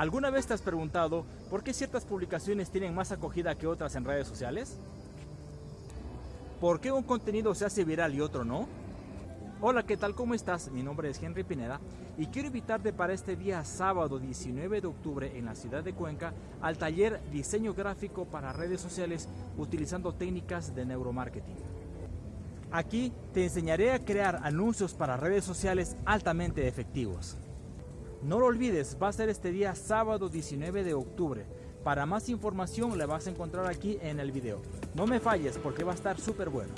¿Alguna vez te has preguntado por qué ciertas publicaciones tienen más acogida que otras en redes sociales? ¿Por qué un contenido se hace viral y otro no? Hola, ¿qué tal? ¿Cómo estás? Mi nombre es Henry Pineda y quiero invitarte para este día sábado 19 de octubre en la ciudad de Cuenca al taller Diseño Gráfico para redes sociales utilizando técnicas de neuromarketing. Aquí te enseñaré a crear anuncios para redes sociales altamente efectivos. No lo olvides, va a ser este día sábado 19 de octubre. Para más información la vas a encontrar aquí en el video. No me falles porque va a estar súper bueno.